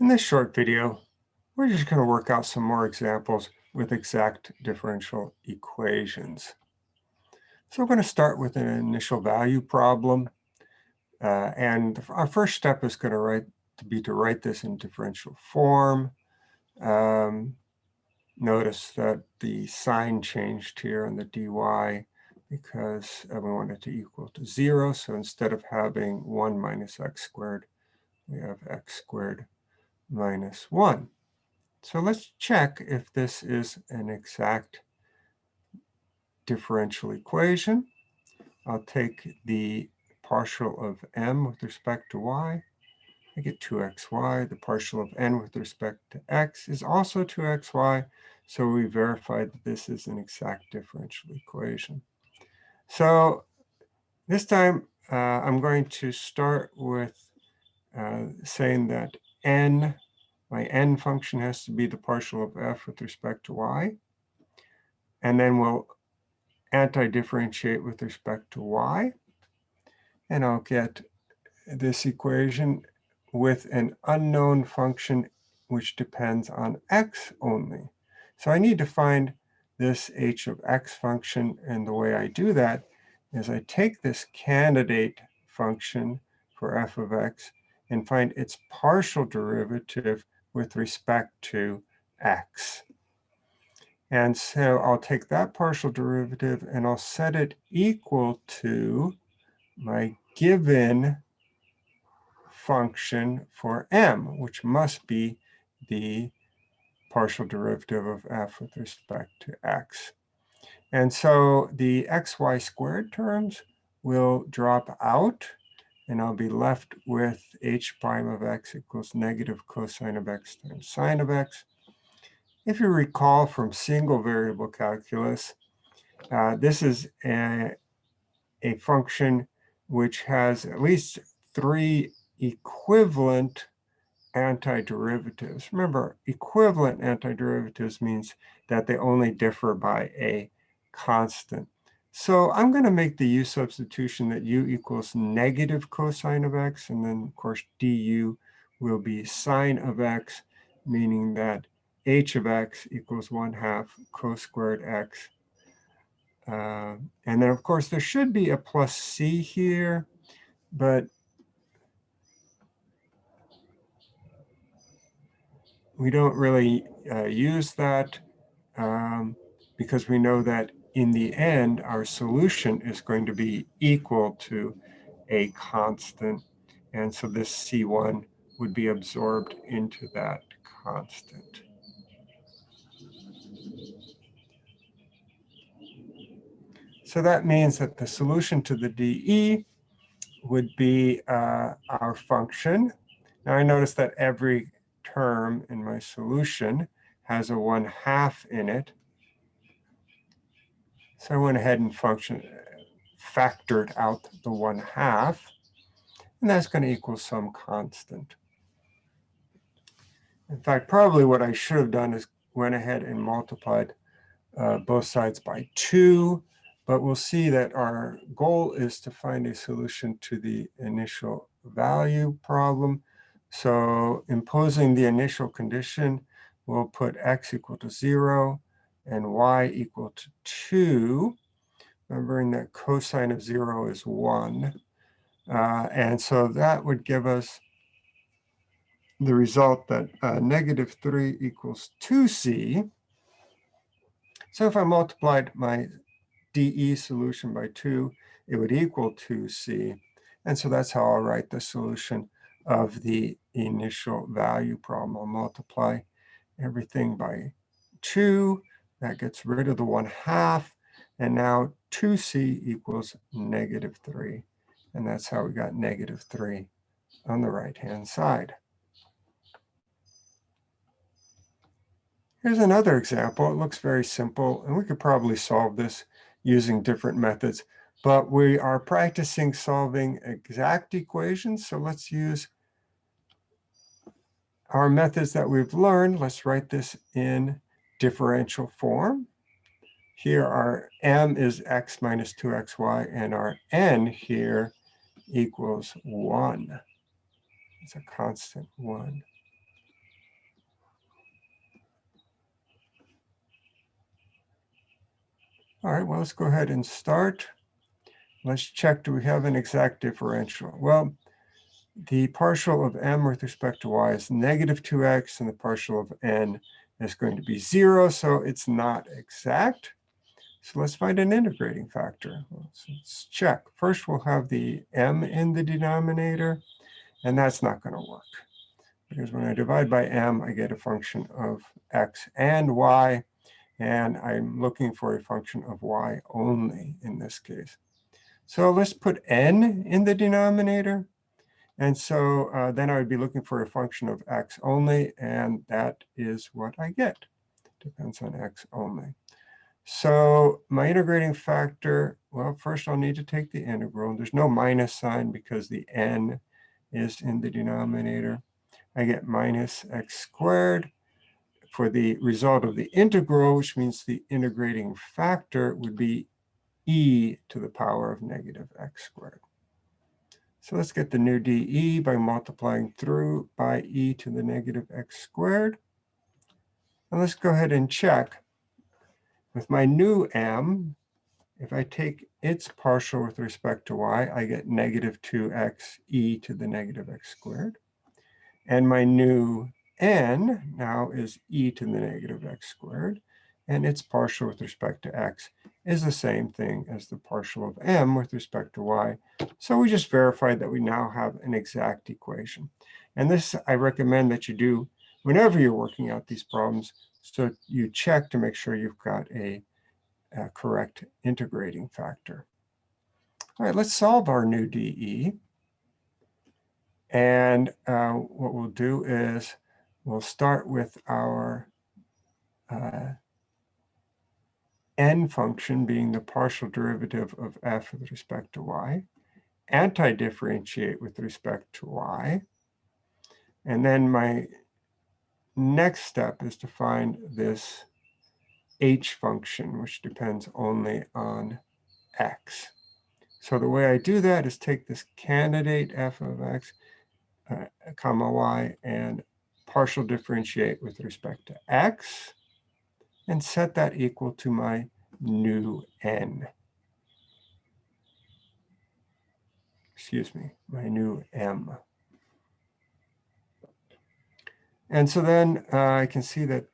In this short video, we're just going to work out some more examples with exact differential equations. So we're going to start with an initial value problem. Uh, and our first step is going to, write, to be to write this in differential form. Um, notice that the sign changed here on the dy because we want it to equal to 0. So instead of having 1 minus x squared, we have x squared minus 1. So let's check if this is an exact differential equation. I'll take the partial of m with respect to y. I get 2xy. The partial of n with respect to x is also 2xy. So we verified that this is an exact differential equation. So this time uh, I'm going to start with uh, saying that n, my n function has to be the partial of f with respect to y. And then we'll anti-differentiate with respect to y. And I'll get this equation with an unknown function which depends on x only. So I need to find this h of x function. And the way I do that is I take this candidate function for f of x and find its partial derivative with respect to x. And so I'll take that partial derivative and I'll set it equal to my given function for m, which must be the partial derivative of f with respect to x. And so the xy squared terms will drop out and I'll be left with h prime of x equals negative cosine of x times sine of x. If you recall from single variable calculus, uh, this is a, a function which has at least three equivalent antiderivatives. Remember, equivalent antiderivatives means that they only differ by a constant. So I'm going to make the u substitution that u equals negative cosine of x. And then, of course, du will be sine of x, meaning that h of x equals 1 half cos squared x. Uh, and then, of course, there should be a plus c here. But we don't really uh, use that um, because we know that in the end, our solution is going to be equal to a constant. And so this C1 would be absorbed into that constant. So that means that the solution to the DE would be uh, our function. Now I notice that every term in my solution has a 1 half in it. So I went ahead and function factored out the 1 half, and that's going to equal some constant. In fact, probably what I should have done is went ahead and multiplied uh, both sides by 2, but we'll see that our goal is to find a solution to the initial value problem. So imposing the initial condition, we'll put x equal to 0 and y equal to 2. Remembering that cosine of 0 is 1. Uh, and so that would give us the result that uh, negative 3 equals 2c. So if I multiplied my DE solution by 2, it would equal 2c. And so that's how I'll write the solution of the initial value problem. I'll multiply everything by 2. That gets rid of the 1 half. And now 2c equals negative 3. And that's how we got negative 3 on the right-hand side. Here's another example. It looks very simple, and we could probably solve this using different methods. But we are practicing solving exact equations, so let's use our methods that we've learned, let's write this in differential form. Here our m is x minus 2xy and our n here equals 1. It's a constant 1. All right, well, let's go ahead and start. Let's check, do we have an exact differential? Well, the partial of m with respect to y is negative 2x and the partial of n is going to be 0, so it's not exact. So let's find an integrating factor. Let's, let's check. First, we'll have the m in the denominator, and that's not going to work. Because when I divide by m, I get a function of x and y, and I'm looking for a function of y only in this case. So let's put n in the denominator. And so uh, then I would be looking for a function of x only, and that is what I get. Depends on x only. So my integrating factor, well, first I'll need to take the integral. There's no minus sign because the n is in the denominator. I get minus x squared. For the result of the integral, which means the integrating factor would be e to the power of negative x squared. So let's get the new dE by multiplying through by e to the negative x squared. And let's go ahead and check. With my new m, if I take its partial with respect to y, I get negative 2x e to the negative x squared. And my new n now is e to the negative x squared. And its partial with respect to x is the same thing as the partial of m with respect to y. So we just verified that we now have an exact equation. And this I recommend that you do whenever you're working out these problems. So you check to make sure you've got a, a correct integrating factor. All right, let's solve our new DE. And uh, what we'll do is we'll start with our uh, n function being the partial derivative of f with respect to y, anti-differentiate with respect to y, and then my next step is to find this h function, which depends only on x. So the way I do that is take this candidate f of x, uh, comma y, and partial differentiate with respect to x and set that equal to my new n. Excuse me, my new m. And so then uh, I can see that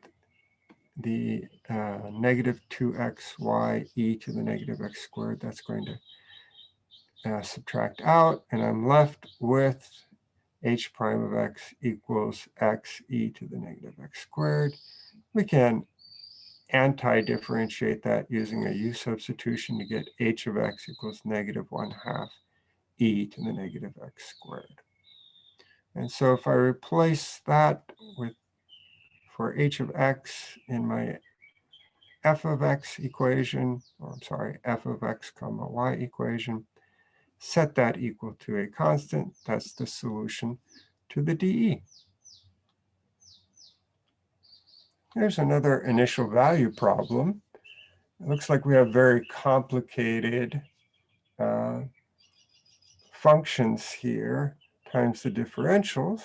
the uh, negative 2xy e to the negative x squared, that's going to uh, subtract out, and I'm left with h prime of x equals x e to the negative x squared. We can Mm-hmm. anti-differentiate that using a u substitution to get h of x equals negative 1 half e to the negative x squared. And so if I replace that with for h of x in my f of x equation, or I'm sorry, f of x comma y equation, set that equal to a constant, that's the solution to the dE. Here's another initial value problem. It looks like we have very complicated uh, functions here times the differentials.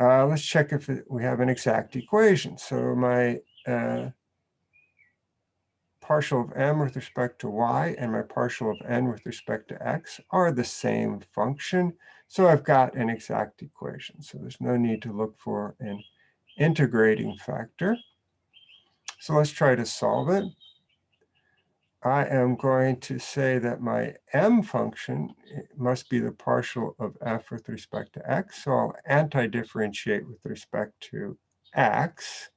Uh, let's check if it, we have an exact equation. So my uh, partial of m with respect to y and my partial of n with respect to x are the same function. So I've got an exact equation. So there's no need to look for an integrating factor. So let's try to solve it. I am going to say that my m function eh, must be the partial of f with respect to x. So I'll anti-differentiate with respect to x.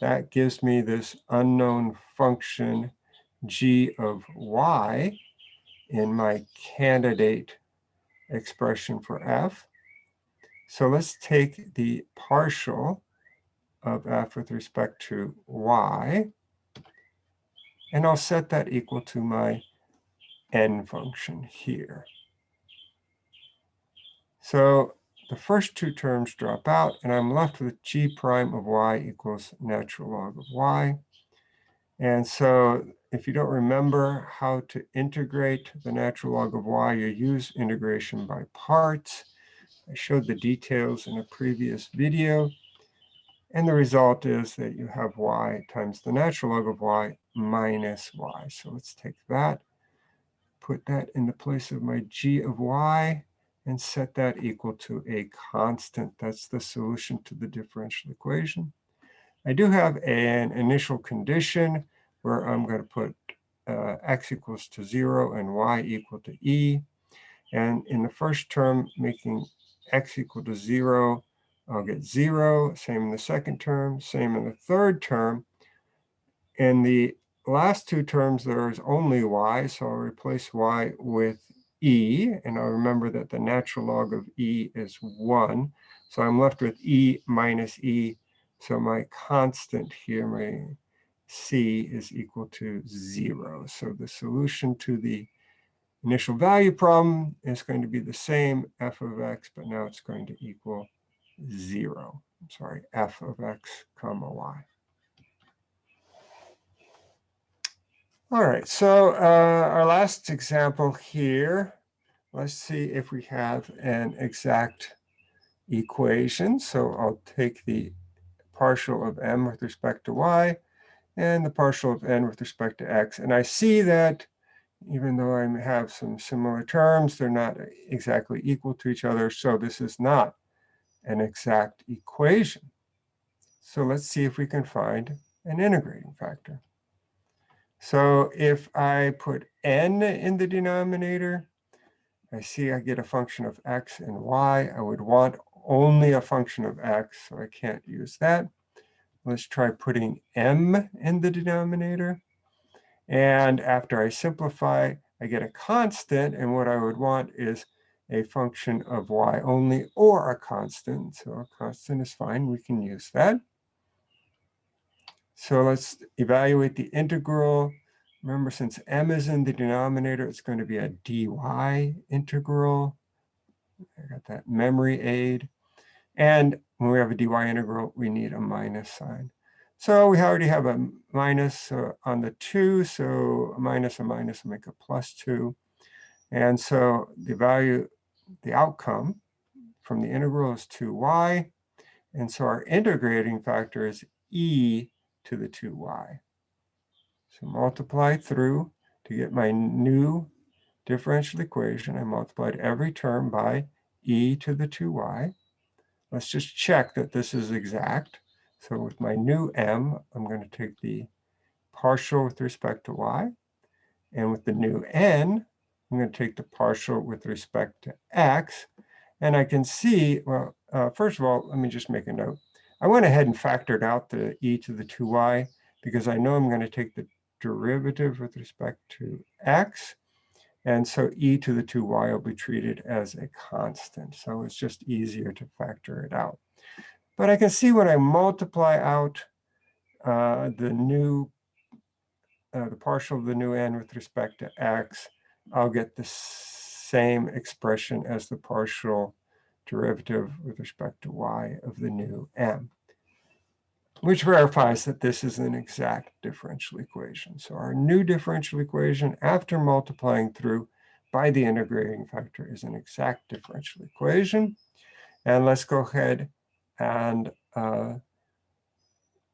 That gives me this unknown function g of y in my candidate expression for f. So let's take the partial of f with respect to y. And I'll set that equal to my n function here. So the first two terms drop out, and I'm left with g prime of y equals natural log of y. And so if you don't remember how to integrate the natural log of y, you use integration by parts. I showed the details in a previous video. And the result is that you have y times the natural log of y minus y. So let's take that, put that in the place of my g of y, and set that equal to a constant. That's the solution to the differential equation. I do have an initial condition where I'm going to put uh, x equals to 0 and y equal to e. And in the first term, making x equal to 0, I'll get 0. Same in the second term, same in the third term. In the last two terms, there is only y, so I'll replace y with e. And I'll remember that the natural log of e is 1. So I'm left with e minus e. So my constant here, my c is equal to 0. So the solution to the initial value problem is going to be the same f of x, but now it's going to equal 0. I'm sorry, f of x comma y. All right, so uh, our last example here, let's see if we have an exact equation. So I'll take the partial of m with respect to y and the partial of n with respect to x. And I see that even though I have some similar terms, they're not exactly equal to each other. So this is not an exact equation. So let's see if we can find an integrating factor. So if I put n in the denominator, I see I get a function of x and y. I would want only a function of x, so I can't use that. Let's try putting m in the denominator. And after I simplify, I get a constant. And what I would want is a function of y only or a constant. So a constant is fine. We can use that. So let's evaluate the integral. Remember, since m is in the denominator, it's going to be a dy integral. I got that memory aid. And when we have a dy integral, we need a minus sign. So we already have a minus uh, on the 2, so a minus a minus will make a plus 2. And so the value, the outcome from the integral is 2y. And so our integrating factor is e to the 2y. So multiply through to get my new differential equation. I multiplied every term by e to the 2y. Let's just check that this is exact. So with my new m, I'm going to take the partial with respect to y. And with the new n, I'm going to take the partial with respect to x. And I can see, well, uh, first of all, let me just make a note. I went ahead and factored out the e to the 2y because I know I'm going to take the derivative with respect to x. And so e to the 2y will be treated as a constant. So it's just easier to factor it out. But I can see when I multiply out uh, the new, uh, the partial of the new n with respect to x, I'll get the same expression as the partial derivative with respect to y of the new m which verifies that this is an exact differential equation. So our new differential equation after multiplying through by the integrating factor is an exact differential equation. And let's go ahead and uh,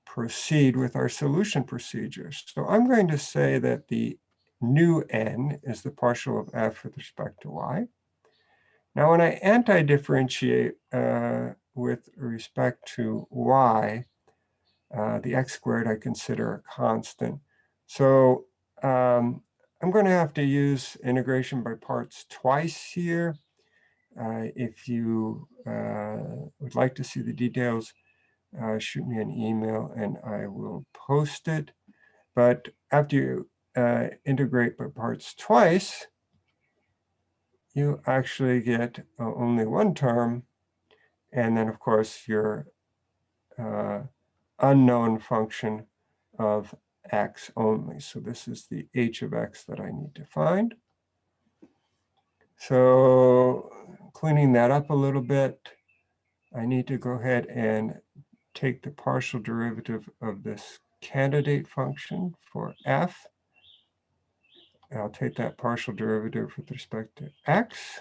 proceed with our solution procedures. So I'm going to say that the new n is the partial of f with respect to y. Now, when I anti-differentiate uh, with respect to y, uh, the x squared I consider a constant. So um, I'm going to have to use integration by parts twice here. Uh, if you uh, would like to see the details, uh, shoot me an email and I will post it. But after you uh, integrate by parts twice, you actually get uh, only one term. And then, of course, your unknown function of x only. So this is the h of x that I need to find. So cleaning that up a little bit, I need to go ahead and take the partial derivative of this candidate function for f. I'll take that partial derivative with respect to x.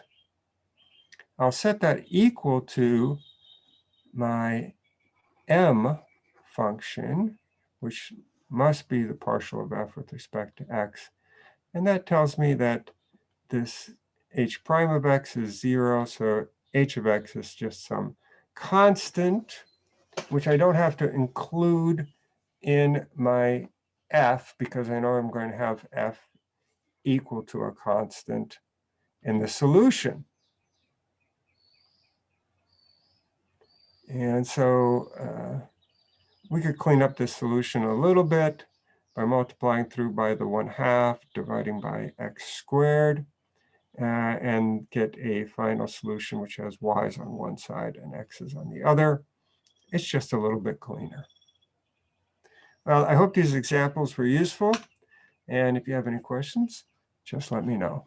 I'll set that equal to my m function, which must be the partial of f with respect to x. And that tells me that this h prime of x is 0, so h of x is just some constant, which I don't have to include in my f because I know I'm going to have f equal to a constant in the solution. And so uh, we could clean up this solution a little bit by multiplying through by the 1 half, dividing by x squared, uh, and get a final solution which has y's on one side and x's on the other. It's just a little bit cleaner. Well, I hope these examples were useful. And if you have any questions, just let me know.